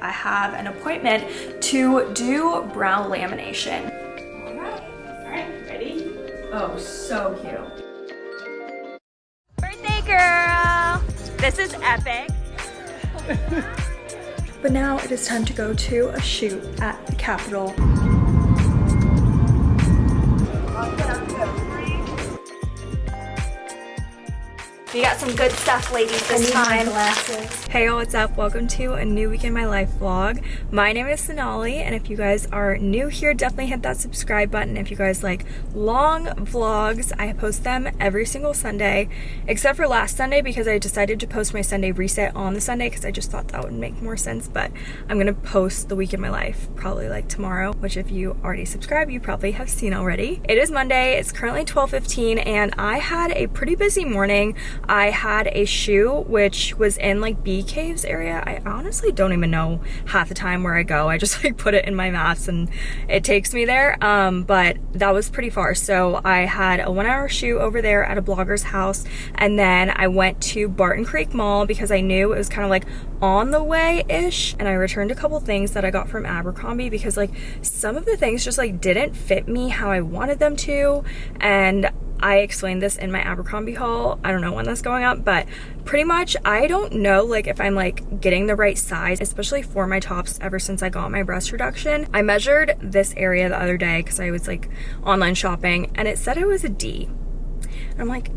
I have an appointment to do brow lamination. All right, all right, ready? Oh, so cute. Birthday girl! This is epic. But now it is time to go to a shoot at the Capitol. We got some good stuff, ladies, this time. Hey, y'all, what's up? Welcome to a new week in my life vlog. My name is Sonali, and if you guys are new here, definitely hit that subscribe button. If you guys like long vlogs, I post them every single Sunday, except for last Sunday because I decided to post my Sunday reset on the Sunday because I just thought that would make more sense. But I'm gonna post the week in my life probably like tomorrow, which if you already subscribe, you probably have seen already. It is Monday. It's currently 12:15, and I had a pretty busy morning. I had a shoe which was in like Bee Caves area. I honestly don't even know half the time where I go. I just like put it in my maps and it takes me there. Um, but that was pretty far. So I had a one hour shoe over there at a blogger's house. And then I went to Barton Creek Mall because I knew it was kind of like on the way-ish. And I returned a couple things that I got from Abercrombie because like some of the things just like didn't fit me how I wanted them to. And I explained this in my Abercrombie haul. I don't know when that's going up, but pretty much I don't know like if I'm like getting the right size, especially for my tops ever since I got my breast reduction. I measured this area the other day because I was like online shopping and it said it was a D. And I'm like,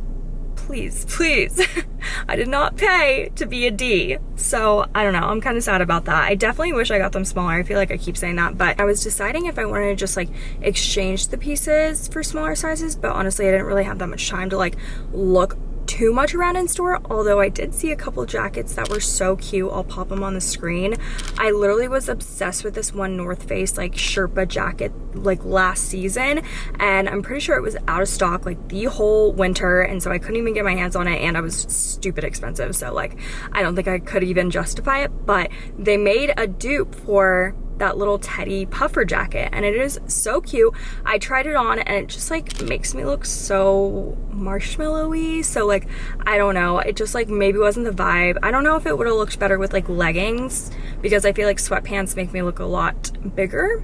please, please. I did not pay to be a D. So I don't know, I'm kind of sad about that. I definitely wish I got them smaller. I feel like I keep saying that, but I was deciding if I wanted to just like exchange the pieces for smaller sizes, but honestly, I didn't really have that much time to like look too much around in store, although I did see a couple jackets that were so cute. I'll pop them on the screen. I literally was obsessed with this one North Face like Sherpa jacket like last season and I'm pretty sure it was out of stock like the whole winter and so I couldn't even get my hands on it and I was stupid expensive so like I don't think I could even justify it but they made a dupe for that little teddy puffer jacket and it is so cute. I tried it on and it just like makes me look so marshmallowy. So like, I don't know. It just like maybe wasn't the vibe. I don't know if it would have looked better with like leggings because I feel like sweatpants make me look a lot bigger.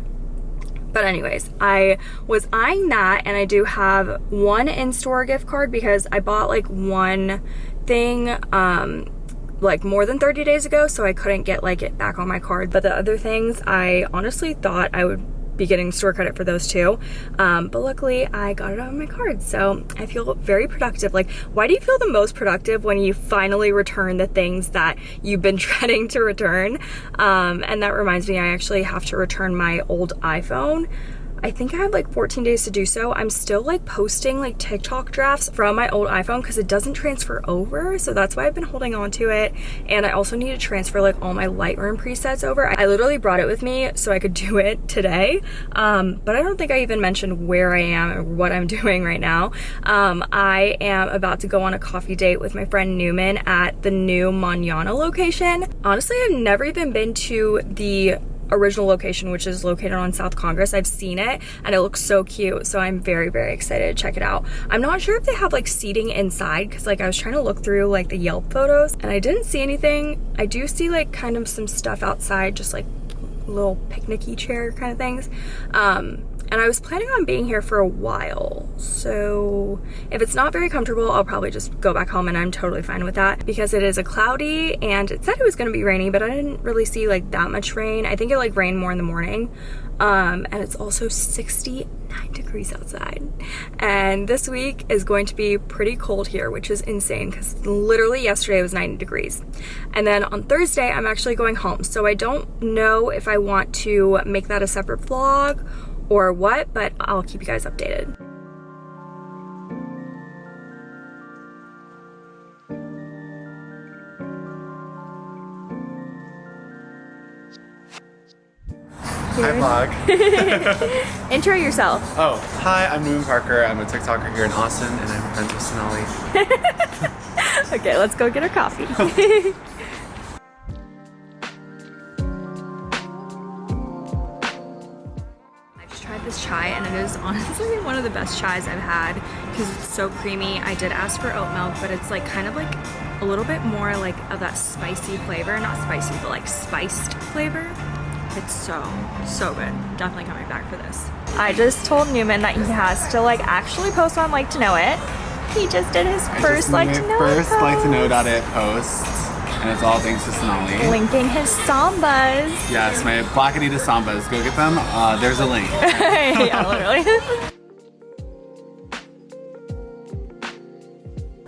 But anyways, I was eyeing that and I do have one in-store gift card because I bought like one thing um like more than 30 days ago so I couldn't get like it back on my card. But the other things I honestly thought I would be getting store credit for those too um, but luckily I got it on my card. So I feel very productive. Like why do you feel the most productive when you finally return the things that you've been dreading to return? Um, and that reminds me I actually have to return my old iPhone I think I have like 14 days to do so. I'm still like posting like TikTok drafts from my old iPhone because it doesn't transfer over. So that's why I've been holding on to it. And I also need to transfer like all my Lightroom presets over. I literally brought it with me so I could do it today. Um, but I don't think I even mentioned where I am and what I'm doing right now. Um, I am about to go on a coffee date with my friend Newman at the new Manana location. Honestly, I've never even been to the original location, which is located on South Congress. I've seen it and it looks so cute. So I'm very, very excited to check it out. I'm not sure if they have like seating inside because like I was trying to look through like the Yelp photos and I didn't see anything. I do see like kind of some stuff outside, just like little picnicky chair kind of things. Um, and I was planning on being here for a while. So if it's not very comfortable, I'll probably just go back home and I'm totally fine with that because it is a cloudy and it said it was gonna be rainy, but I didn't really see like that much rain. I think it like rained more in the morning. Um, and it's also 69 degrees outside. And this week is going to be pretty cold here, which is insane because literally yesterday was 90 degrees. And then on Thursday, I'm actually going home. So I don't know if I want to make that a separate vlog or what, but I'll keep you guys updated. Hi vlog. Intro yourself. Oh, hi, I'm Newman Parker. I'm a TikToker here in Austin and I'm friends with Sonali. okay, let's go get our coffee. is honestly one of the best chais I've had because it's so creamy. I did ask for oat milk, but it's like kind of like a little bit more like of that spicy flavor. Not spicy, but like spiced flavor. It's so, so good. Definitely coming back for this. I just told Newman that he has to like actually post on Like to Know It. He just did his I first Like to Know first It like to know it post, and it's all thanks to Sonali. Linking his sambas. Yes, my Black Adidas Sambas. Go get them. Uh, there's a link. yeah, literally.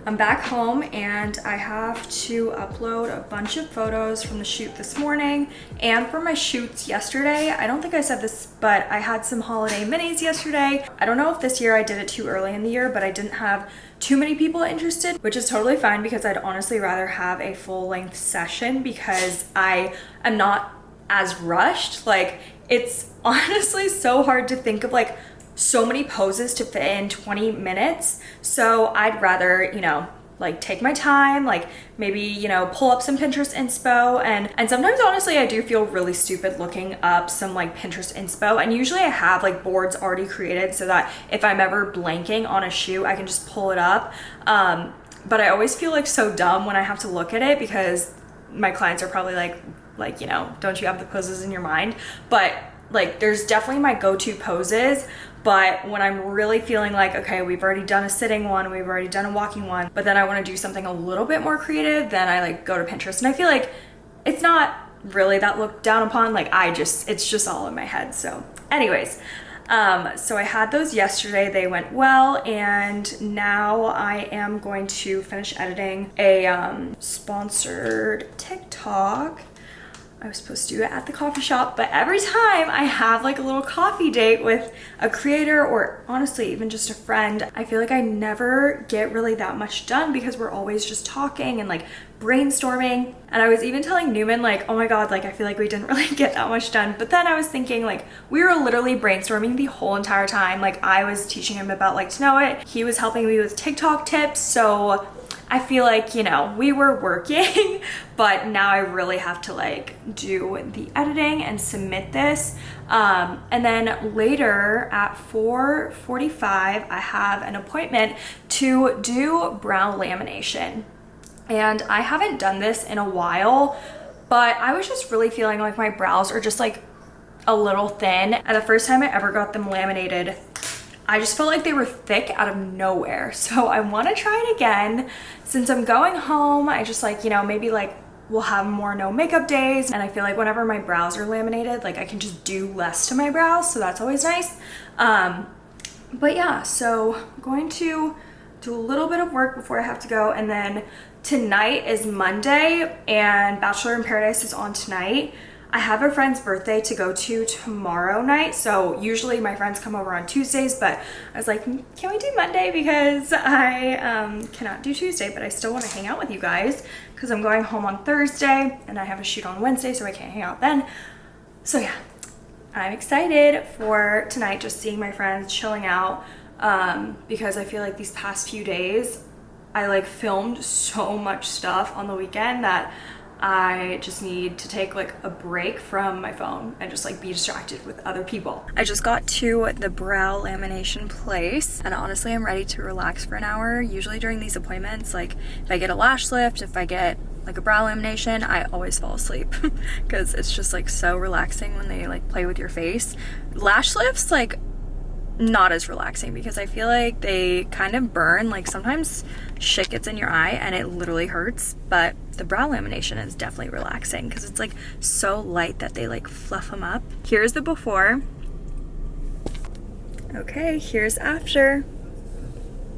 I'm back home and I have to upload a bunch of photos from the shoot this morning and for my shoots yesterday. I don't think I said this, but I had some holiday minis yesterday. I don't know if this year I did it too early in the year, but I didn't have too many people interested, which is totally fine because I'd honestly rather have a full length session because I am not as rushed. Like it's honestly so hard to think of like so many poses to fit in 20 minutes. So I'd rather, you know, like take my time, like maybe, you know, pull up some Pinterest inspo and and sometimes honestly I do feel really stupid looking up some like Pinterest inspo and usually I have like boards already created so that if I'm ever blanking on a shoe, I can just pull it up. Um but I always feel like so dumb when I have to look at it because my clients are probably like like, you know, don't you have the poses in your mind? But like there's definitely my go-to poses but when i'm really feeling like okay we've already done a sitting one we've already done a walking one but then i want to do something a little bit more creative then i like go to pinterest. And i feel like it's not really that looked down upon like i just it's just all in my head. So anyways um, so I had those yesterday, they went well, and now I am going to finish editing a um, sponsored TikTok I was supposed to do it at the coffee shop, but every time I have like a little coffee date with a creator or honestly even just a friend, I feel like I never get really that much done because we're always just talking and like brainstorming. And I was even telling Newman like, oh my God, like I feel like we didn't really get that much done. But then I was thinking like we were literally brainstorming the whole entire time. Like I was teaching him about like to know it. He was helping me with TikTok tips. So I feel like, you know, we were working, but now I really have to like do the editing and submit this. Um, and then later at 4.45, I have an appointment to do brow lamination. And I haven't done this in a while, but I was just really feeling like my brows are just like a little thin. And the first time I ever got them laminated, I just felt like they were thick out of nowhere. So I want to try it again. Since I'm going home, I just like, you know, maybe like we'll have more no makeup days. And I feel like whenever my brows are laminated, like I can just do less to my brows. So that's always nice. Um, but yeah, so I'm going to do a little bit of work before I have to go. And then tonight is Monday and Bachelor in Paradise is on tonight. I have a friend's birthday to go to tomorrow night. So usually my friends come over on Tuesdays, but I was like, "Mm, can we do Monday? Because I um, cannot do Tuesday, but I still want to hang out with you guys because I'm going home on Thursday and I have a shoot on Wednesday, so I can't hang out then. So yeah, I'm excited for tonight, just seeing my friends, chilling out, um, because I feel like these past few days, I like filmed so much stuff on the weekend that I just need to take like a break from my phone and just like be distracted with other people. I just got to the brow lamination place and honestly I'm ready to relax for an hour. Usually during these appointments, like if I get a lash lift, if I get like a brow lamination, I always fall asleep because it's just like so relaxing when they like play with your face. Lash lifts, like not as relaxing because I feel like they kind of burn. Like sometimes shit gets in your eye and it literally hurts, but the brow lamination is definitely relaxing because it's like so light that they like fluff them up. Here's the before. Okay, here's after.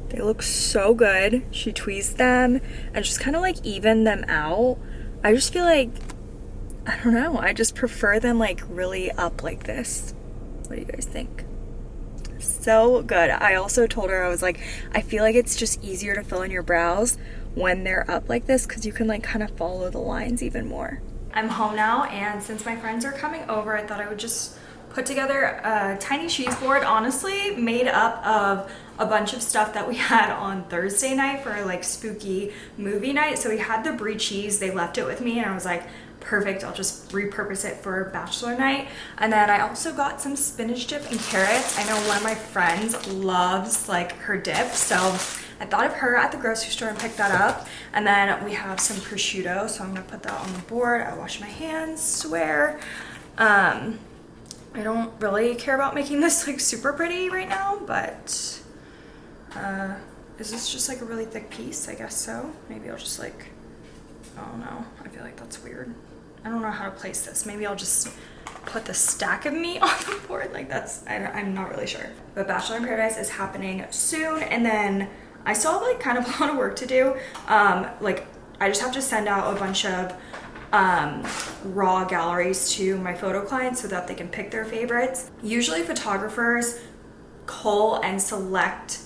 They look so good. She tweezed them and just kind of like even them out. I just feel like, I don't know, I just prefer them like really up like this. What do you guys think? So good. I also told her, I was like, I feel like it's just easier to fill in your brows when they're up like this because you can like kind of follow the lines even more. I'm home now and since my friends are coming over, I thought I would just put together a tiny cheese board, honestly made up of a bunch of stuff that we had on Thursday night for like spooky movie night. So we had the brie cheese, they left it with me and I was like, perfect i'll just repurpose it for bachelor night and then i also got some spinach dip and carrots i know one of my friends loves like her dip so i thought of her at the grocery store and picked that up. And then we have some prosciutto, so I'm gonna put that on the board. I wash my hands, swear. Um, I don't really care about making this like super pretty right now, but uh, is this just like a really thick piece? I guess so. Maybe I'll just like, I don't know. I feel like that's weird. I don't know how to place this. Maybe I'll just put the stack of meat on the board. Like that's, I am not really sure. But Bachelor in Paradise is happening soon. And then I still have like kind of a lot of work to do. Um, like I just have to send out a bunch of um, raw galleries to my photo clients so that they can pick their favorites. Usually photographers cull and select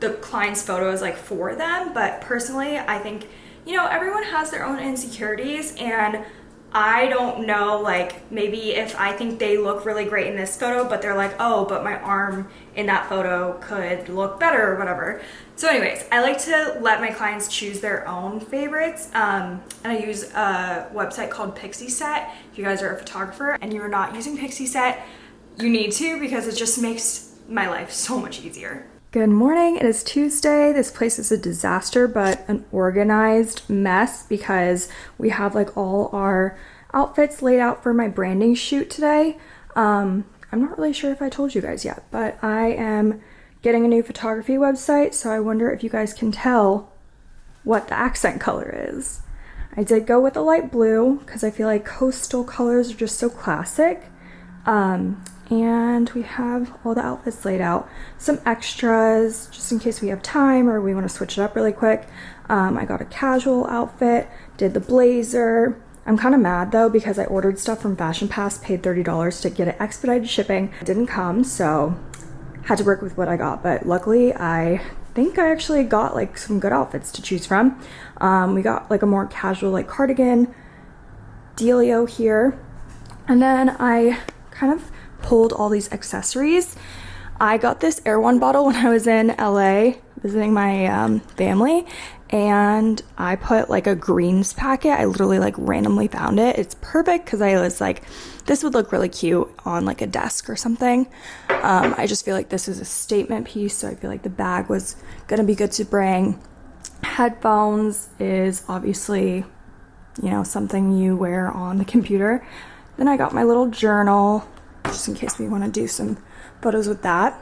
the client's photos like for them, but personally I think, you know, everyone has their own insecurities and I don't know, like maybe if I think they look really great in this photo, but they're like, oh, but my arm in that photo could look better or whatever. So anyways, I like to let my clients choose their own favorites. Um, and I use a website called Pixieset. If you guys are a photographer and you're not using Pixieset, you need to because it just makes my life so much easier. Good morning, it is Tuesday. This place is a disaster, but an organized mess because we have like all our outfits laid out for my branding shoot today. Um, I'm not really sure if I told you guys yet, but I am getting a new photography website, so I wonder if you guys can tell what the accent color is. I did go with a light blue because I feel like coastal colors are just so classic. Um, and we have all the outfits laid out. Some extras just in case we have time or we want to switch it up really quick. Um, I got a casual outfit, did the blazer. I'm kind of mad though because I ordered stuff from Fashion Pass, paid $30 to get it expedited shipping. It didn't come, so had to work with what I got. But luckily, I think I actually got like some good outfits to choose from. Um, we got like a more casual like cardigan, Delio here. And then I kind of pulled all these accessories. I got this Erewhon bottle when I was in LA visiting my um, family and I put like a greens packet. I literally like randomly found it. It's perfect because I was like, this would look really cute on like a desk or something. Um, I just feel like this is a statement piece, so I feel like the bag was gonna be good to bring. Headphones is obviously, you know, something you wear on the computer. Then I got my little journal just in case we want to do some photos with that.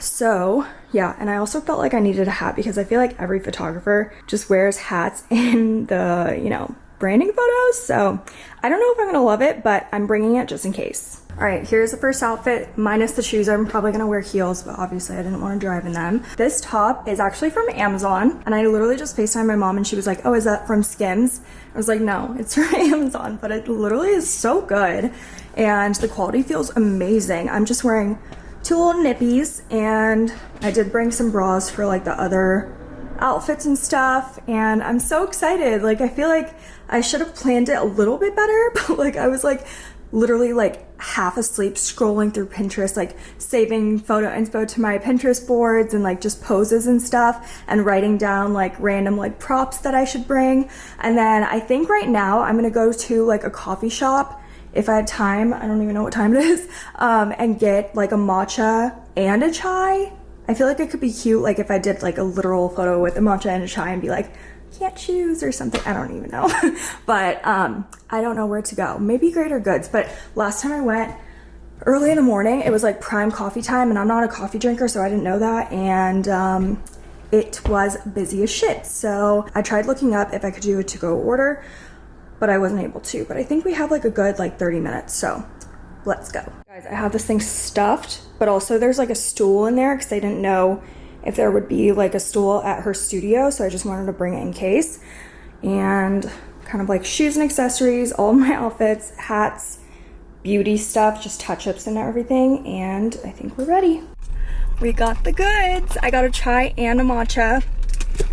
So yeah, and I also felt like I needed a hat because I feel like every photographer just wears hats in the, you know, branding photos. So I don't know if I'm gonna love it, but I'm bringing it just in case. All right, here's the first outfit, minus the shoes. I'm probably gonna wear heels, but obviously I didn't wanna drive in them. This top is actually from Amazon, and I literally just FaceTimed my mom and she was like, oh, is that from Skims? I was like, no, it's from Amazon, but it literally is so good and the quality feels amazing. I'm just wearing two little nippies and I did bring some bras for like the other outfits and stuff and I'm so excited. Like I feel like I should have planned it a little bit better, but like I was like literally like half asleep scrolling through Pinterest, like saving photo info to my Pinterest boards and like just poses and stuff and writing down like random like props that I should bring. And then I think right now I'm gonna go to like a coffee shop if I had time, I don't even know what time it is, um, and get like a matcha and a chai. I feel like it could be cute, like if I did like a literal photo with a matcha and a chai and be like, can't choose or something. I don't even know. but um, I don't know where to go. Maybe Greater Goods. But last time I went early in the morning, it was like prime coffee time and I'm not a coffee drinker, so I didn't know that. And um, it was busy as shit. So I tried looking up if I could do a to-go order but I wasn't able to. But I think we have like a good like 30 minutes, so let's go. Guys, I have this thing stuffed, but also there's like a stool in there because I didn't know if there would be like a stool at her studio, so I just wanted to bring it in case. And kind of like shoes and accessories, all my outfits, hats, beauty stuff, just touch-ups and everything, and I think we're ready. We got the goods. I got a chai and a matcha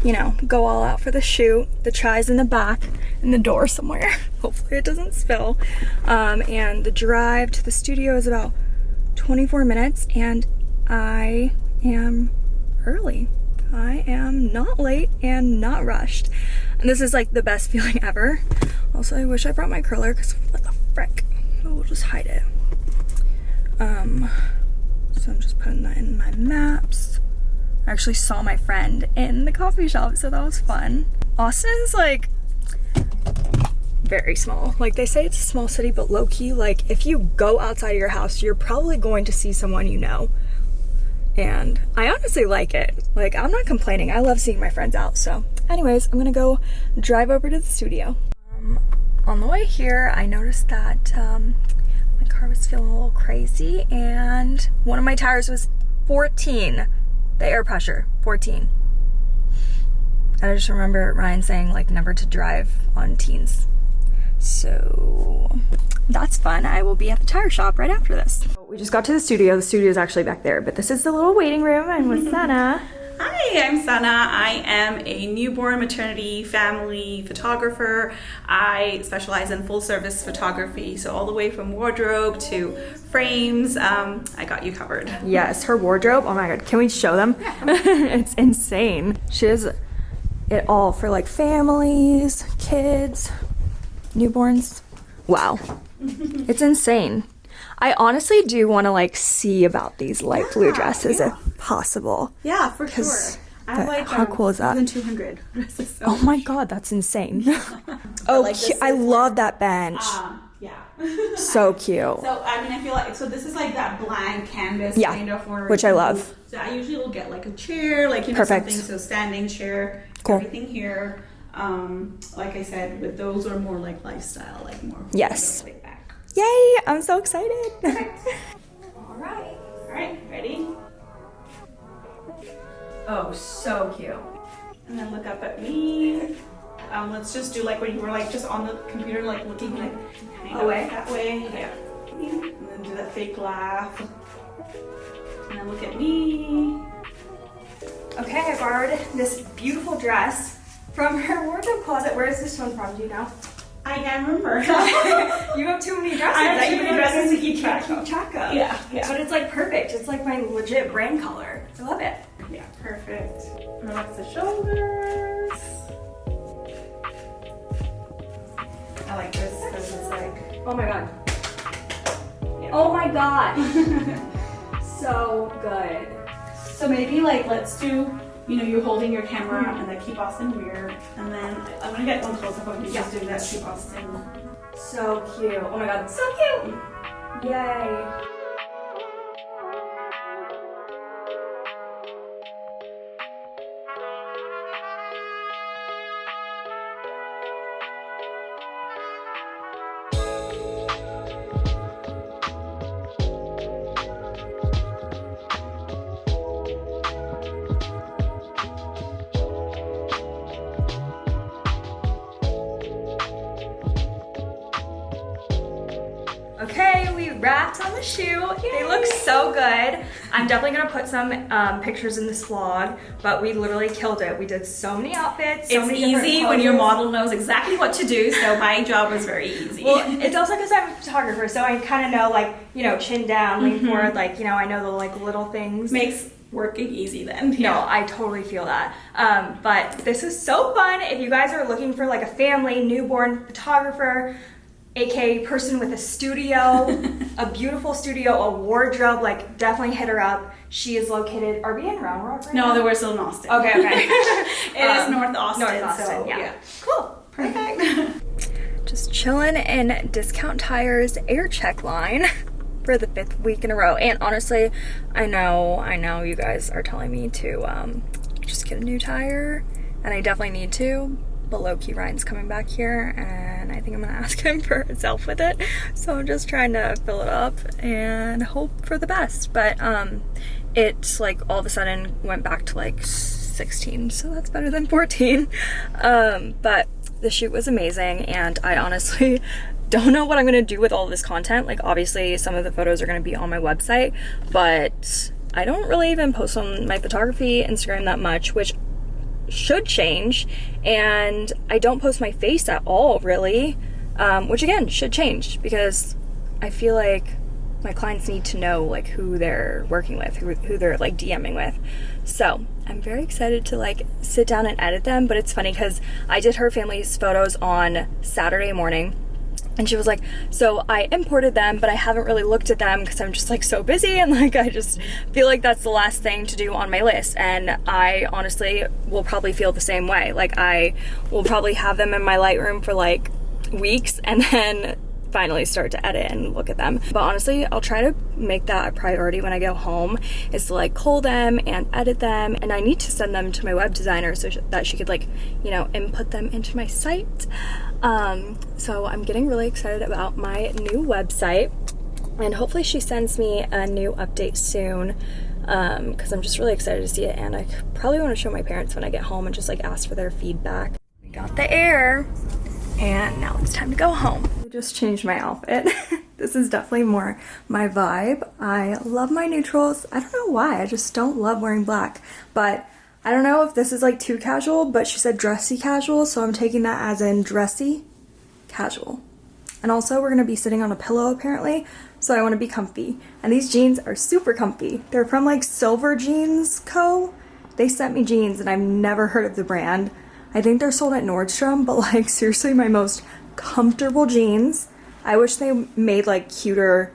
you know, go all out for the shoot. The chai's in the back in the door somewhere. Hopefully it doesn't spill. Um, and the drive to the studio is about 24 minutes and I am early. I am not late and not rushed. And this is like the best feeling ever. Also, I wish I brought my curler because what the frick? We'll just hide it. Um, so I'm just putting that in my maps. I actually saw my friend in the coffee shop, so that was fun. Austin is like very small. Like they say it's a small city, but low key, like if you go outside of your house, you're probably going to see someone you know. And I honestly like it. Like I'm not complaining. I love seeing my friends out. So anyways, I'm gonna go drive over to the studio. Um, on the way here, I noticed that um, my car was feeling a little crazy and one of my tires was 14. The air pressure, 14. And I just remember Ryan saying like never to drive on teens. So that's fun. I will be at the tire shop right after this. We just got to the studio. The studio is actually back there, but this is the little waiting room. I'm with Sana. Hi, I'm Sana. I am a newborn maternity family photographer. I specialize in full service photography, so all the way from wardrobe to frames. Um, I got you covered. Yes, her wardrobe. Oh my god, can we show them? it's insane. She has it all for like families, kids, newborns. Wow. it's insane. I honestly do want to like see about these light blue dresses if possible. Yeah, for sure. I have like how um, cool is that? than 200 dresses. So. Oh my god, that's insane. oh, like, cu- I love that bench. Um, yeah. so cute. So I mean, I feel like so this is like that blank canvas Yeah, kind of for which I love. So I usually will get like a chair, like you know Perfect. something so standing chair, Cool. everything here. Um, like I said, with those are more like lifestyle, like more Yes. back. Yay, I'm so excited. All right, all right, ready? oh, so cute. And then look up at me. Um, let's just do like when you were like just on the computer, like looking like Away? that way. Yeah. And then do that fake laugh. And then look at me. Okay, I borrowed this beautiful dress from her wardrobe closet. Where is this one from? Do you know? I can't remember. You have too many dresses. I have too many dresses to keep track of. keep track of. Yeah, yeah. But it's like perfect. It's like my legit brand color. I love it. yeah, perfect. Relax the shoulders. I like this because it's like Oh my god. Oh my god. so good. So maybe like let's do, you know, you're holding your camera hmm. and then keep Austin weird. And then I'm gonna get one close up of you just doing that keep Austin. So cute. Oh my god. So cute. Yay. Some um, pictures in this vlog, but we literally killed it. We did so many outfits. So It's many easy when your model knows exactly what to do, so my job was very easy. Well, it's also because I'm a photographer, so I kind of know like you know chin down, lean forward, like you know I know the like little things. makes working easy then. No, I totally feel that. Um, but this is so fun. If you guys are looking for like a family newborn photographer, aka person with a studio, a beautiful studio, a wardrobe, like definitely hit her up. She is located. Are we in Round Rock right No, now? they were still in Austin. Okay, okay. It is Um, North Austin. North Austin, so, yeah. Cool. Perfect. Just chilling in Discount Tires air check line for the fifth week in a row. And honestly, I know, I know you guys are telling me to um, just get a new tire, and I definitely need to. But low-key Ryan's coming back here, and I think I'm gonna ask him for his help with it. So I'm just trying to fill it up and hope for the best. But um, it like all of a sudden went back to like 16, so that's better than 14. Um, but the shoot was amazing, and I honestly don't know what I'm gonna do with all this content. Like, obviously, some of the photos are gonna be on my website, but I don't really even post on my photography Instagram that much, which should change. And I don't post my face at all, really, um, which again should change because I feel like my clients need to know like who they're working with, who, who they're like DMing with. So I'm very excited to like sit down and edit them. But it's funny because I did her family's photos on Saturday morning and she was like so i imported them but i haven't really looked at them because i'm just like so busy and like i just feel like that's the last thing to do on my list. And i honestly will probably feel the same way. Like i will probably have them in my lightroom for like weeks and then finally start to edit and look at them. But honestly, I'll try to make that a priority when I go home is to like cull them and edit them. And I need to send them to my web designer so that she could like, you know, input them into my site. Um, so I'm getting really excited about my new website and hopefully she sends me a new update soon because um, I'm just really excited to see it and I probably want to show my parents when I get home and just like ask for their feedback. We got the air and now it's time to go home. Just changed my outfit. this is definitely more my vibe. I love my neutrals. I don't know why, I just don't love wearing black, but I don't know if this is like too casual, but she said dressy casual, so I'm taking that as in dressy casual. And also we're gonna be sitting on a pillow apparently, so I wanna be comfy. And these jeans are super comfy. They're from like Silver Jeans Co. They sent me jeans and I've never heard of the brand. I think they're sold at Nordstrom, but like seriously my most comfortable jeans. I wish they made like cuter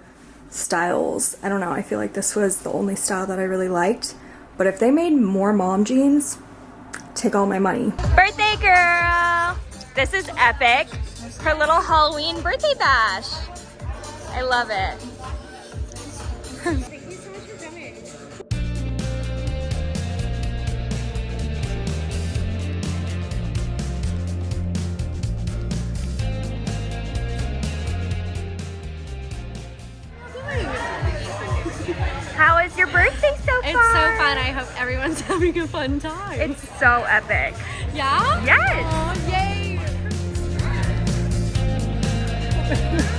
styles. I don't know, I feel like this was the only style that I really liked. But if they made more mom jeans, take all my money. Birthday girl! This is epic. Her little Halloween birthday bash. I love it. fun. I hope everyone's having a fun time. It's so epic. Yeah? Yes. Oh, yay.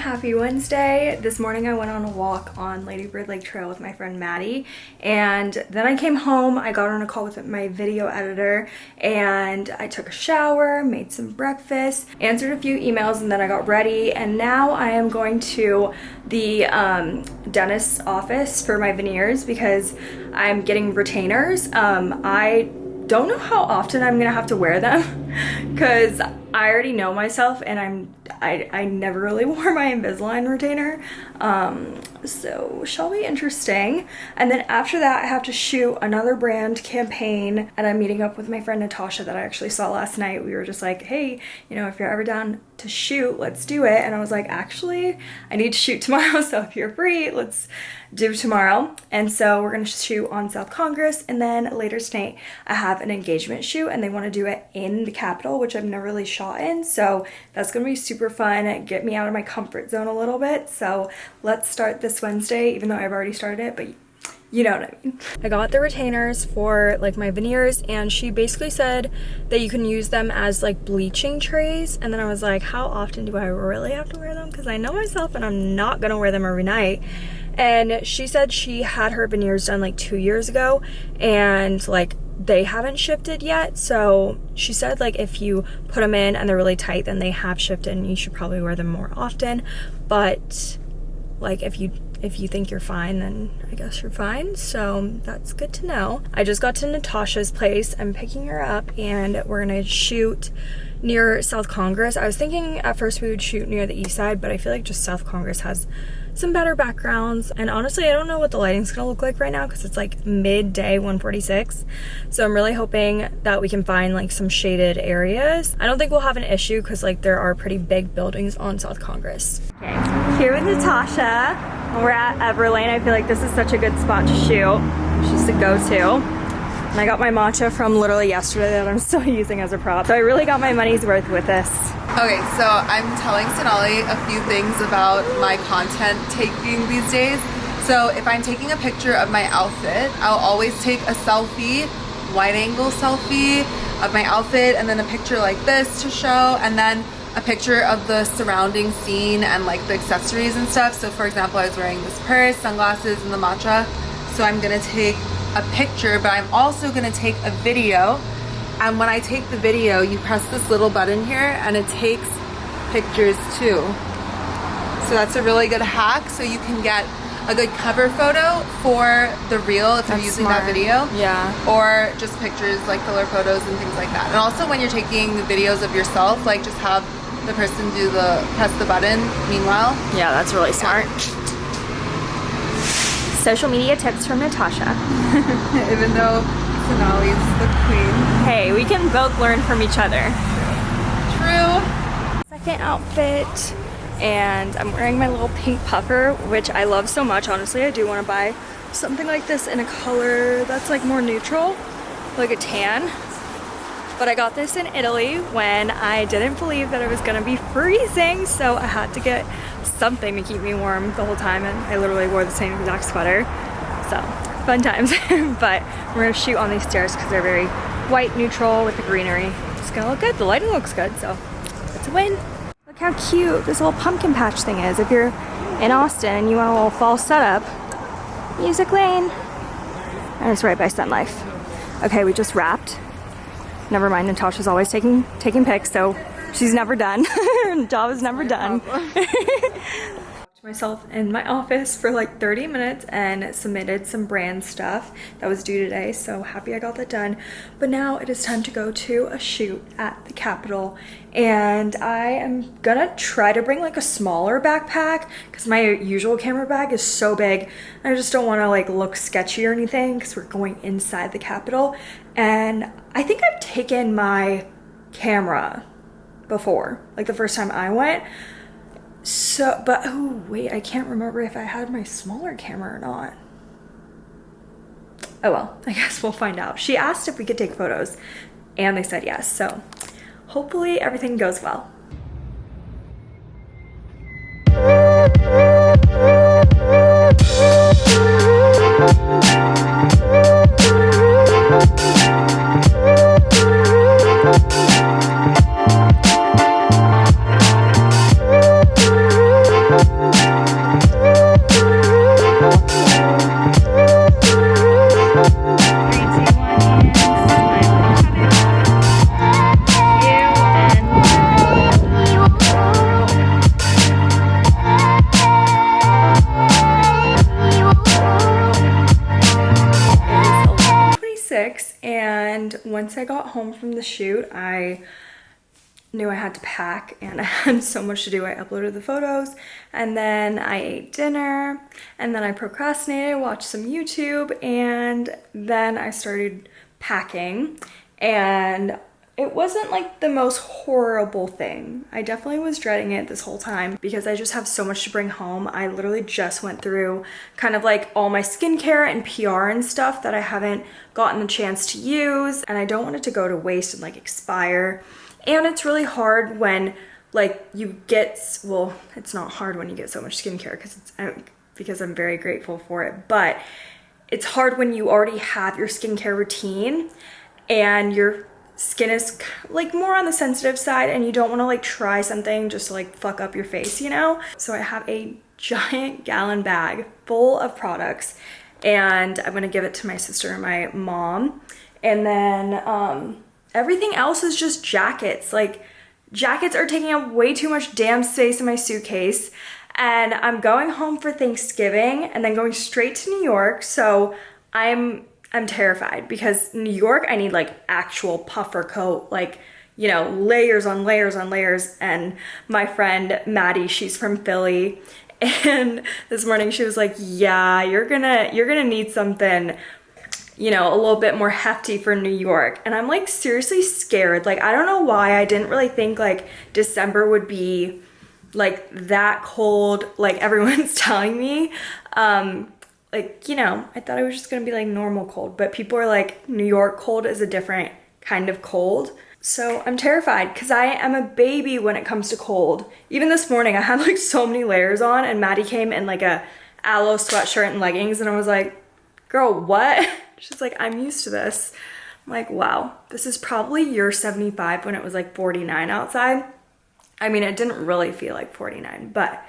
Happy Wednesday. This morning I went on a walk on Lady Bird Lake Trail with my friend Maddie and then I came home, I got on a call with my video editor and I took a shower, made some breakfast, answered a few emails and then I got ready and now I am going to the um, dentist's office for my veneers because I'm getting retainers. Um, I don't know how often I'm gonna have to wear them because I already know myself and I'm I, I never really wore my Invisalign retainer. Um, so shall be interesting. And then after that I have to shoot another brand campaign and I'm meeting up with my friend Natasha that I actually saw last night. We were just like hey you know if you're ever down to shoot let's do it. And I was like actually I need to shoot tomorrow so if you're free let's do tomorrow. And so we're gonna shoot on South Congress and then later tonight I have an engagement shoot and they want to do it in the Capitol which I've never really shot in so that's gonna be super fun get me out of my comfort zone a little bit. So let's start this Wednesday even though I've already started it but you know what I mean. I got the retainers for like my veneers and she basically said that you can use them as like bleaching trays and then I was like how often do I really have to wear them? Because I know myself and I'm not gonna wear them every night. And she said she had her veneers done like two years ago and like they haven't shifted yet. So she said like if you put them in and they're really tight then they have shifted and you should probably wear them more often. But like if you if you think you're fine then I guess you're fine. So that's good to know. I just got to Natasha's place. I'm picking her up and we're gonna shoot near South Congress. I was thinking at first we would shoot near the east side but I feel like just South Congress has some better backgrounds and honestly I don't know what the lighting's gonna look like right now because it's like midday 146 so I'm really hoping that we can find like some shaded areas. I don't think we'll have an issue because like there are pretty big buildings on South Congress. Okay. Here with Natasha we're at Everlane. I feel like this is such a good spot to shoot. It's just a go-to and I got my matcha from literally yesterday that I'm still using as a prop. So I really got my money's worth with this. Okay, so I'm telling Sonali a few things about my content taking these days. So if I'm taking a picture of my outfit, I'll always take a selfie, wide angle selfie of my outfit and then a picture like this to show and then a picture of the surrounding scene and like the accessories and stuff. So for example, I was wearing this purse, sunglasses, and the matcha. So I'm gonna take a picture, but I'm also gonna take a video. And when I take the video, you press this little button here and it takes pictures too. So that's a really good hack. So you can get a good cover photo for the reel if you're using smart. that video. Yeah. Or just pictures like filler photos and things like that. And also when you're taking the videos of yourself, like just have the person do the press the button meanwhile. Yeah, that's really smart. Social media tips from Natasha. Even though Sonali's the queen. Hey, we can both learn from each other. True. Second outfit, and I'm wearing my little pink puffer, which I love so much. Honestly, I do want to buy something like this in a color that's like more neutral, like a tan. But I got this in Italy when I didn't believe that it was gonna be freezing, so I had to get something to keep me warm the whole time, and I literally wore the same exact sweater. So, fun times. but we're gonna shoot on these stairs because they're very white, neutral with the greenery. It's gonna look good. The lighting looks good, so it's a win. Look how cute this little pumpkin patch thing is. If you're in Austin and you want a little fall setup, Music Lane. And it's right by Sun Life. Okay, we just wrapped. Never mind, Natasha's always taking taking pics, so she's never done. Her job is never done. Oh. myself in my office for like 30 minutes and submitted some brand stuff that was due today so happy I got that done. But now it is time to go to a shoot at the Capitol and I am gonna try to bring like a smaller backpack because my usual camera bag is so big. I just don't want to like look sketchy or anything because we're going inside the Capitol and I think I've taken my camera before like the first time I went so, but oh wait, I can't remember if I had my smaller camera or not. Oh well, I guess we'll find out. She asked if we could take photos and they said yes. So hopefully everything goes well. Knew I had to pack and I had so much to do. I uploaded the photos and then I ate dinner and then I procrastinated, watched some YouTube and then I started packing and it wasn't like the most horrible thing. I definitely was dreading it this whole time because I just have so much to bring home. I literally just went through kind of like all my skincare and PR and stuff that I haven't gotten the chance to use and I don't want it to go to waste and like expire. And it's really hard when like you get, well, it's not hard when you get so much skincare because it's, I- because I'm very grateful for it, but it's hard when you already have your skincare routine and your skin is like more on the sensitive side and you don't want to like try something just to like fuck up your face, you know? So I have a giant gallon bag full of products and I'm gonna give it to my sister and my mom. And then um, everything else is just jackets. Like jackets are taking up way too much damn space in my suitcase. And I'm going home for Thanksgiving and then going straight to New York. So I'm I'm terrified because New York, I need like actual puffer coat, like, you know, layers on layers on layers. And my friend Maddie, she's from Philly. And this morning she was like, yeah, you're gonna, you're gonna need something, you know, a little bit more hefty for New York. And I'm like seriously scared. Like, I don't know why I didn't really think like December would be like that cold, like everyone's telling me. Um, like, you know, I thought it was just gonna be like normal cold, but people are like, New York cold is a different kind of cold. So I'm terrified because I am a baby when it comes to cold. Even this morning, I had like so many layers on, and Maddie came in like a aloe sweatshirt and leggings, and I was like, girl, what? She's like, I'm used to this. I'm like, wow, this is probably year 75 when it was like 49 outside. I mean, it didn't really feel like 49, but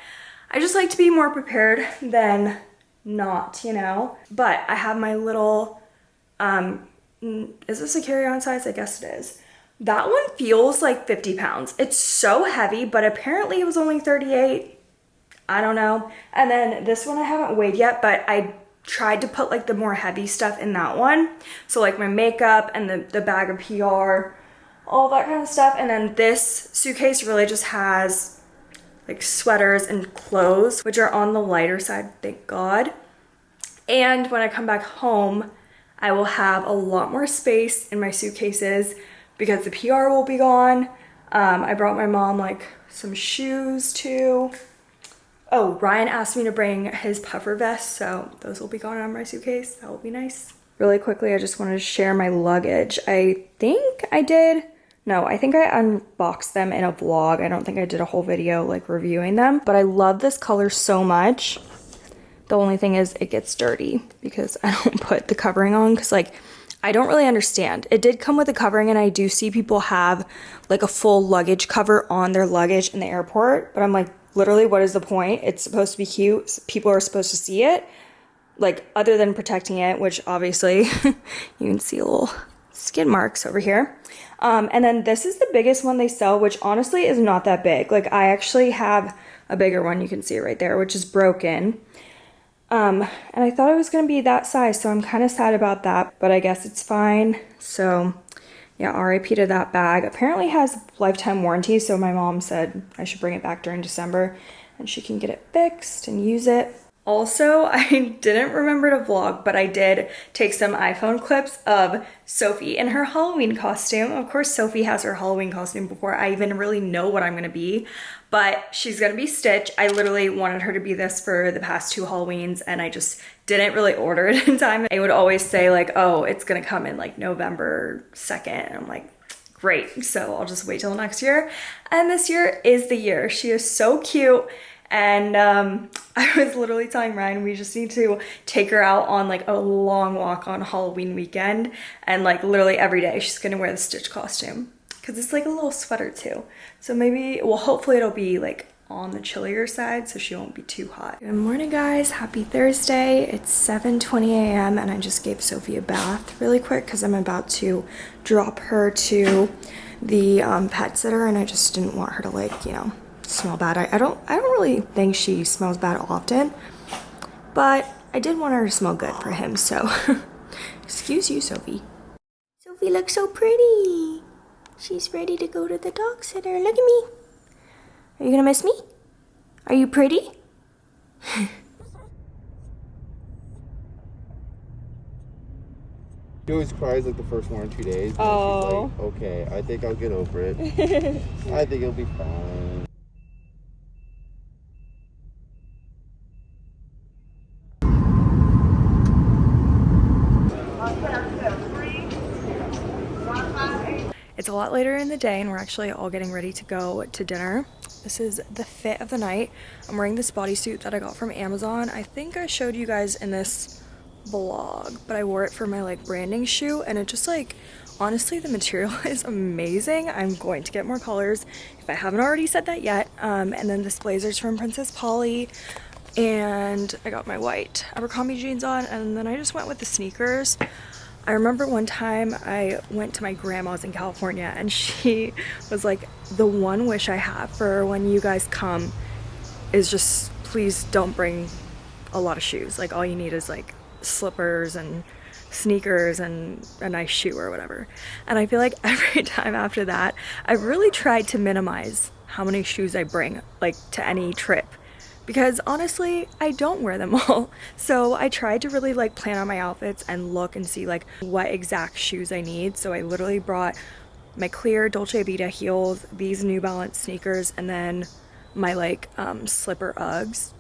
I just like to be more prepared than not, you know? But I have my little Um, is this a carry-on size? I guess it is. That one feels like 50 pounds. It's so heavy, but apparently it was only 38. I don't know. And then this one I haven't weighed yet, but I tried to put like the more heavy stuff in that one. So like my makeup and the, the bag of PR, all that kind of stuff. And then this suitcase really just has like sweaters and clothes, which are on the lighter side, thank God. And when I come back home, I will have a lot more space in my suitcases because the PR will be gone. Um, I brought my mom like some shoes too. Oh, Ryan asked me to bring his puffer vest, so those will be gone on my suitcase. That will be nice. Really quickly, I just wanted to share my luggage. I think I did, no, I think I unboxed them in a vlog. I don't think I did a whole video like reviewing them, but I love this color so much. The only thing is it gets dirty because I don't put the covering on because like I don't really understand. It did come with a covering and I do see people have like a full luggage cover on their luggage in the airport, but I'm like, literally, what is the point? It's supposed to be cute. People are supposed to see it. Like, other than protecting it, which obviously you can see a little skin marks over here. Um, and then this is the biggest one they sell, which honestly is not that big. Like, I actually have a bigger one. You can see right there, which is broken. Um, and I thought it was going to be that size, so I'm kind of sad about that, but I guess it's fine. So yeah, RIP to that bag. Apparently has lifetime warranty, so my mom said I should bring it back during December and she can get it fixed and use it. Also, I didn't remember to vlog, but I did take some iPhone clips of Sophie in her Halloween costume. Of course, Sophie has her Halloween costume before I even really know what I'm gonna be, but she's gonna be Stitch. I literally wanted her to be this for the past two Halloweens and I just didn't really order it in time. I would always say like, oh, it's gonna come in like November 2nd. And I'm like, great. So I'll just wait till next year. And this year is the year. She is so cute and um, I was literally telling Ryan we just need to take her out on like a long walk on Halloween weekend and like literally every day she's gonna wear the Stitch costume because it's like a little sweater too. So maybe, well hopefully it'll be like on the chillier side so she won't be too hot. Good morning guys, happy Thursday. It's 7.20 a.m. and I just gave Sophie a bath really quick because I'm about to drop her to the um, pet sitter and I just didn't want her to like, you know, smell bad. I, I don't I don't really think she smells bad often, but I did want her to smell good for him, so excuse you, Sophie. Sophie looks so pretty. She's ready to go to the dog sitter. Look at me. Are you gonna miss me? Are you pretty? She always cries like the first one or two days. Oh. Like, okay, I think I'll get over it. I think it'll be fine. It's a lot later in the day and we're actually all getting ready to go to dinner. This is the fit of the night. I'm wearing this bodysuit that I got from Amazon. I think I showed you guys in this vlog, but I wore it for my like branding shoot and it just like, honestly, the material is amazing. I'm going to get more colors if I haven't already said that yet. Um, and then this blazer's from Princess Polly and I got my white Abercrombie jeans on and then I just went with the sneakers. I remember one time I went to my grandma's in California and she was like, the one wish I have for when you guys come is just please don't bring a lot of shoes. Like all you need is like slippers and sneakers and a nice shoe or whatever. And I feel like every time after that, I've really tried to minimize how many shoes I bring like to any trip because honestly I don't wear them all. So I tried to really like plan out my outfits and look and see like what exact shoes I need. So I literally brought my clear Dolce Vita heels these New Balance sneakers and then my like um, slipper Uggs.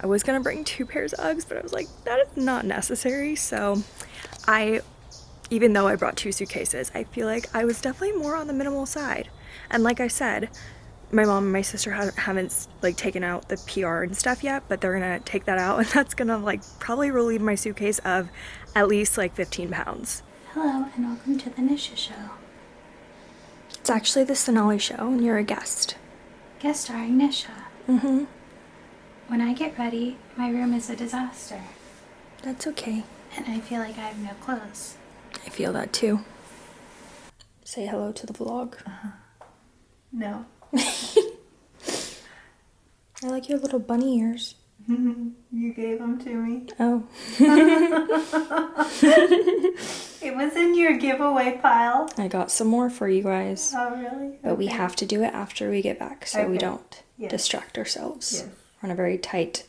I was gonna bring two pairs of Uggs but I was like that is not necessary. So I even though I brought two suitcases I feel like I was definitely more on the minimal side. And like I said my mom and my sister haven't like taken out the PR and stuff yet, but they're gonna take that out and that's gonna like probably relieve my suitcase of at least like 15 pounds. Hello and welcome to the Nisha Show. It's actually the Sonali Show and you're a guest. Guest starring Nisha. Mm-hmm. When I get ready, my room is a disaster. That's okay. And I feel like I have no clothes. I feel that too. Say hello to the vlog. Uh -huh. No. I like your little bunny ears. You gave them to me. Oh. It was in your giveaway pile. I got some more for you guys. Oh, really? But we have to do it after we get back so we don't Yes. distract ourselves. Yes. We're on a very tight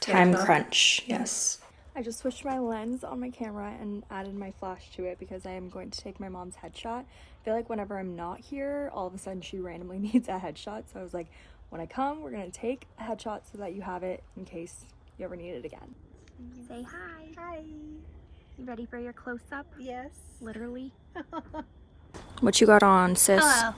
time Schedule. crunch. Yes. I just switched my lens on my camera and added my flash to it because I am going to take my mom's headshot. I feel like whenever I'm not here, all of a sudden she randomly needs a headshot. So I was like, when I come, we're going to take a headshot so that you have it in case you ever need it again. Say hi. Hi. You ready for your close up? Yes. Literally. What you got on, sis? Hello.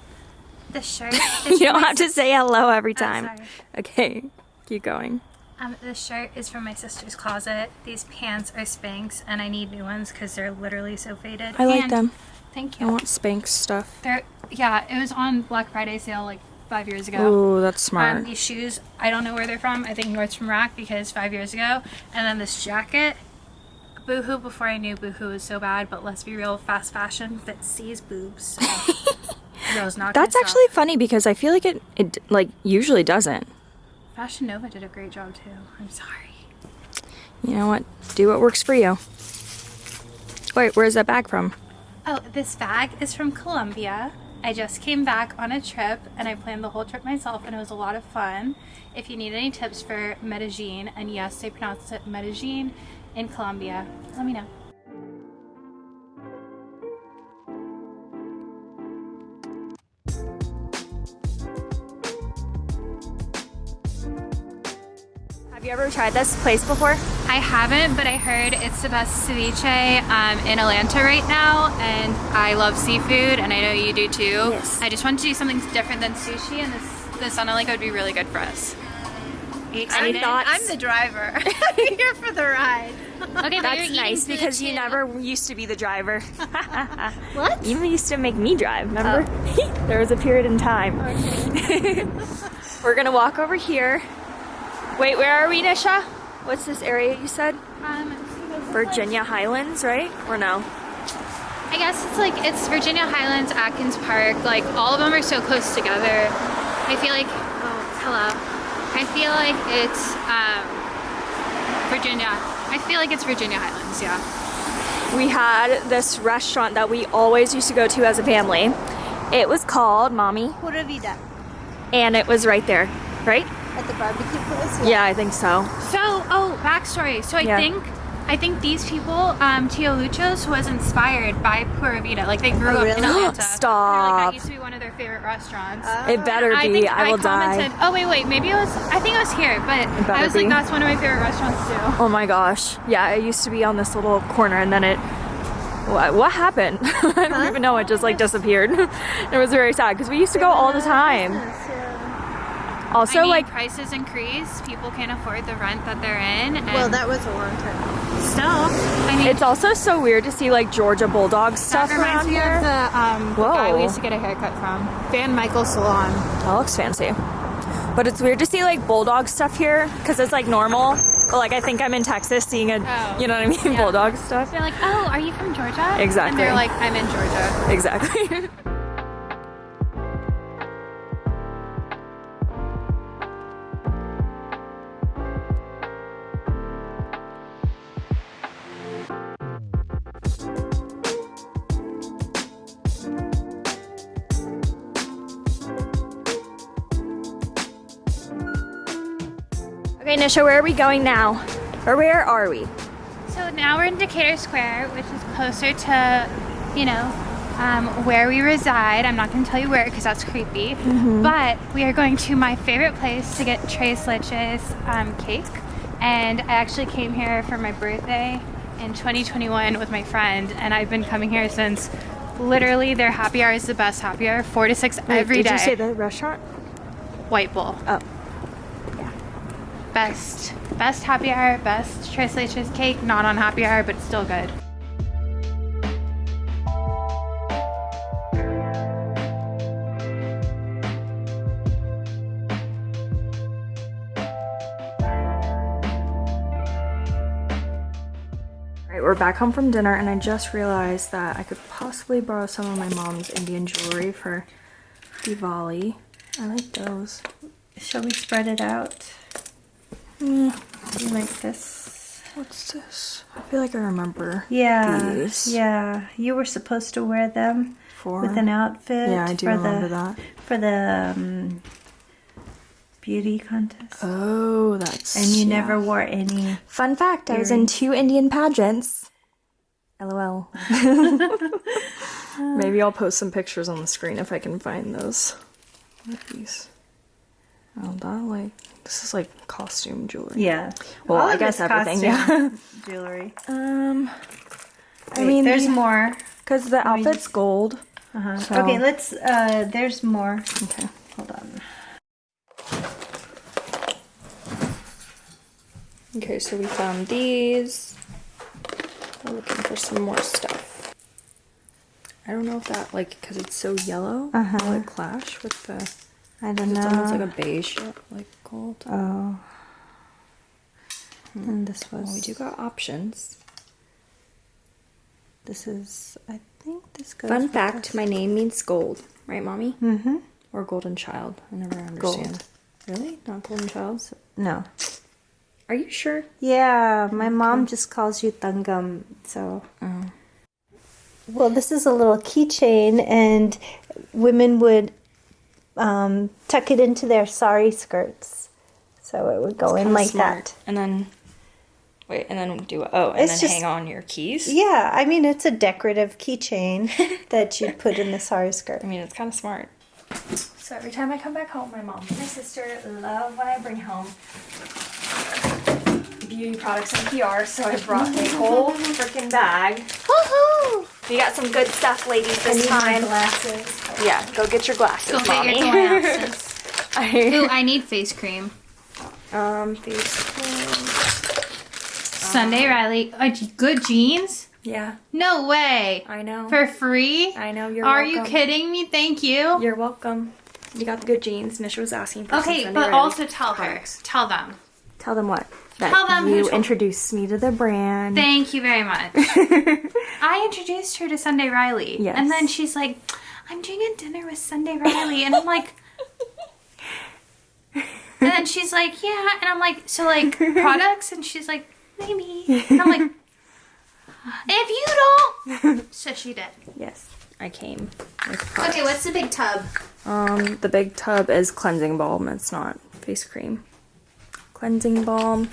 The shirt. you don't have to say hello every oh, time. sorry. okay, keep going. Um, this shirt is from my sister's closet. These pants are Spanx, and I need new ones because they're literally so faded. I like And- them. Thank you. I want Spanx stuff. They're yeah. It was on Black Friday sale like five years ago. Ooh, that's smart. Um, these shoes, I don't know where they're from. I think Nordstrom Rack because five years ago. And then this jacket, Boohoo. Before I knew Boohoo was so bad, but let's be real, fast fashion fits C's boobs. So girls not. gonna That's stop. actually funny because I feel like it, it like usually doesn't. Fashion Nova did a great job too. I'm sorry. You know what? Do what works for you. Wait, where's that bag from? Oh, this bag is from Colombia. I just came back on a trip and I planned the whole trip myself and it was a lot of fun. If you need any tips for Medellin, and yes, they pronounce it Medellin in Colombia, let me know. You ever tried this place before? I haven't, but I heard it's the best ceviche um, in Atlanta right now, and I love seafood, and I know you do too. Yes. I just wanted to do something different than sushi, and this this sounded like it would be really good for us. Excited? thoughts? I'm the driver. I'm here for the ride. Okay, That's nice because you too. never used to be the driver. What? You used to make me drive, remember? there was a period in time. We're gonna walk over here. Wait, where are we, Nisha? What's this area you said? Um, Virginia Highlands, right? Or no? I guess it's like it's Virginia Highlands, Atkins Park. Like all of them are so close together. I feel like oh hello. I feel like it's um, Virginia. I feel like it's Virginia Highlands. Yeah. we had this restaurant that we always used to go to as a family. It was called Mommy, Pura Vida. and it was right there, right? At the barbecue place? Yeah, I think so. So oh backstory. So I Yeah. think. I think these people, um, Tio Luchos, was inspired by Pura Vida. Like they grew up in really? Atlanta. They're like, Stop. that used to be one of their favorite restaurants. It better I be. think I, will commented, die. Oh wait, wait, maybe it was. I think it was here, but I was be. like, that's one of my favorite restaurants too. Oh my gosh. Yeah, it used to be on this little corner, and then it. What, what happened? I don't even know. It just like disappeared. it was very sad because we used to go all the time. Also, I mean, like prices increase. People can't afford the rent that they're in. And Well, that was a long time. still, I mean, It's also so weird to see like Georgia Bulldog stuff that reminds around me here. of the, um, Whoa. guy we used to get a haircut from, Van Michael Salon. That looks fancy. But it's weird to see like Bulldog stuff here because it's like normal. But like I think I'm in Texas seeing a, Oh, you know what I mean, yeah. Bulldog stuff. They're like, oh, are you from Georgia? Exactly. And they're like, I'm in Georgia. Exactly. okay, Nisha, where are we going now? Or where are we? So now we're in Decatur Square, which is closer to, you know, um, where we reside. I'm not going to tell you where because that's creepy. But we are going to my favorite place to get Tres Leches um, cake. And I actually came here for my birthday in 2021 with my friend, and I've been coming here since. Literally, their happy hour is the best happy hour, four to six every Did day. you say the restaurant? White Bull. Oh. Best, best happy hour, best Leches cake. Not on happy hour, but still good. We're back home from dinner and I just realized that I could possibly borrow some of my mom's Indian jewelry for Diwali. I like those. Shall we spread it out? Yeah. You like this? What's this? I feel like I remember Yeah. these. Yeah. You were supposed to wear them For with an outfit. Yeah, I do for remember the, that. For the um, beauty contest. Oh, that's and you yeah. never wore any. Fun fact, I was in two Indian pageants. LOL. Maybe I'll post some pictures on the screen if I can find those. These? Oh, that like this is like costume jewelry. Yeah. Well, All I guess everything. costume Jewelry. Yeah. Um. I Wait, mean, there's more. because the outfit's gold. Uh-huh. So- Okay, let's. Uh, there's more. Okay. Hold on. Okay, so we found these. We're looking for some more stuff. I don't know if that like because it's so yellow. Uh-huh. Will it clash with the? I don't know. It's almost like a beige, like gold. Oh. And this was. Well, we do got options. This is. I think this goes. Fun fact: this. my name means gold, right, mommy? Mm-hmm. Or golden child? I never understand. Gold. Really? Not golden child? No. Are you sure? Yeah, my mom just calls you Tangam, so. Oh. Well, this is a little keychain, and women would um, tuck it into their sari skirts, so it would go in like smart. that. And then, wait, and then do oh, and It's then just- hang on your keys. Yeah, I mean it's a decorative keychain that you put in the sari skirt. I mean, it's kind of smart. So every time I come back home, my mom and my sister love when I bring home beauty products and PR. So I brought a whole freaking bag. Woohoo! We got some good stuff, ladies, this time. glasses. Yeah, go get your glasses, Go get your glasses. I, Ooh, I need face cream. um, face cream. Sunday Riley. Uh, Good Genes? Yeah, No way. I know. For free? I know you're. Are you kidding me? Thank you. You're welcome. You got the Good Genes. Nisha was asking for some Okay, but Riley also tell her. Tell them. Tell them what? That Tell them you introduced me to the brand. Thank you very much. I introduced her to Sunday Riley. Yes. And then she's like, I'm doing a dinner with Sunday Riley. And I'm like, and then she's like, yeah. And I'm like, so like products? And she's like, maybe. And I'm like, if you don't. So she did. yes, I came. Okay, what's the big tub? Um, the big tub is cleansing balm. It's not face cream. Cleansing balm,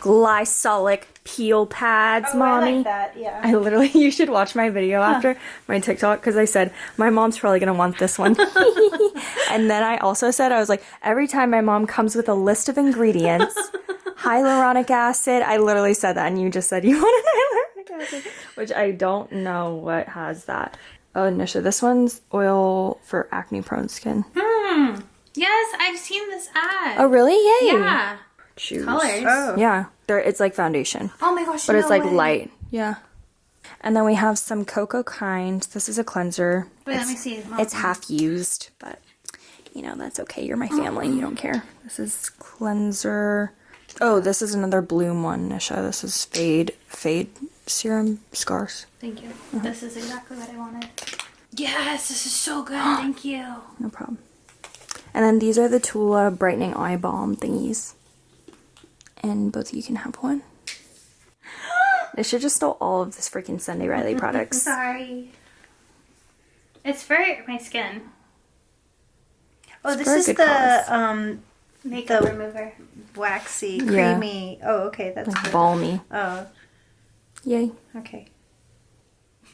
glycolic peel pads, mommy. that, yeah. I literally, you should watch my video after my TikTok because I said my mom's probably gonna want this one. and then I also said I was like, every time my mom comes with a list of ingredients, hyaluronic acid. I literally said that, and you just said you wanted hyaluronic acid, which I don't know what has that. Oh, Nisha, this one's oil for acne prone skin. Hmm. Yes, I've seen this ad. Oh, really? Yay! Yeah. Choose. Colors. Oh. Yeah, there. It's like foundation. Oh my gosh. but it's like way. light. Yeah. And then we have some Cocokind. This is a cleanser. Wait, let It's- me see. Mom. It's half used, but you know, that's okay. You're my family. You don't care. This is cleanser. Oh, this is another bloom one, Nisha. This is fade fade serum scars. Thank you. Uh-huh. This is exactly what I wanted. Yes, this is so good. Thank you. No problem. And then these are the Tula brightening eye balm thingies. And both of you can have one. Nisha just stole all of this freaking Sunday Riley products. Sorry. It's for my skin. Oh, It's this is the cause. um Makeup The- remover. waxy, Yeah. creamy. Oh, okay, that's Like balmy. Oh, Yay. okay.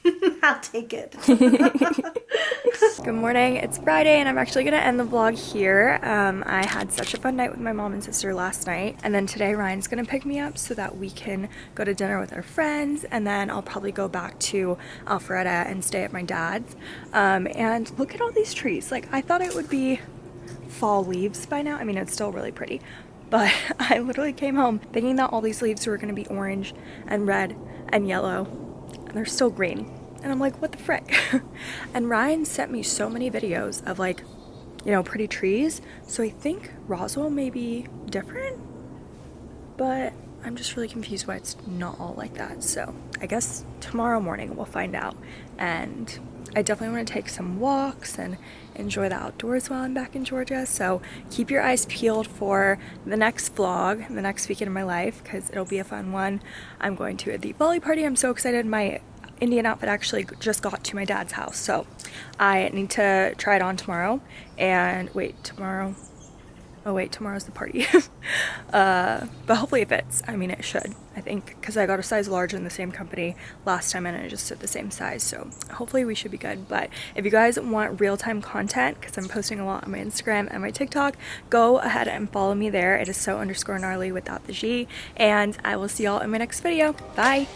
I'll take it. Good morning. It's Friday and I'm actually going to end the vlog here. Um, I had such a fun night with my mom and sister last night. And then today Ryan's going to pick me up so that we can go to dinner with our friends. And then I'll probably go back to Alpharetta and stay at my dad's. Um, and look at all these trees. Like I thought it would be fall leaves by now. I mean, it's still really pretty. But I literally came home thinking that all these leaves were going to be orange and red and yellow. And they're still green. And I'm like, what the frick? and Ryan sent me so many videos of like, you know, pretty trees. So I think Roswell may be different. But I'm just really confused why it's not all like that. So I guess tomorrow morning we'll find out. And I definitely want to take some walks and enjoy the outdoors while I'm back in Georgia. So keep your eyes peeled for the next vlog, the next weekend of my life, because it'll be a fun one. I'm going to the Bali party. I'm so excited. My Indian outfit actually just got to my dad's house. So I need to try it on tomorrow. And wait, tomorrow? Oh wait, tomorrow's the party. uh, but hopefully it fits. I mean, it should, I think, because I got a size large in the same company last time and it just fit the same size. So hopefully we should be good. But if you guys want real-time content, because I'm posting a lot on my Instagram and my TikTok, go ahead and follow me there. It is so underscore gnarly without the G. And I will see y'all in my next video. Bye!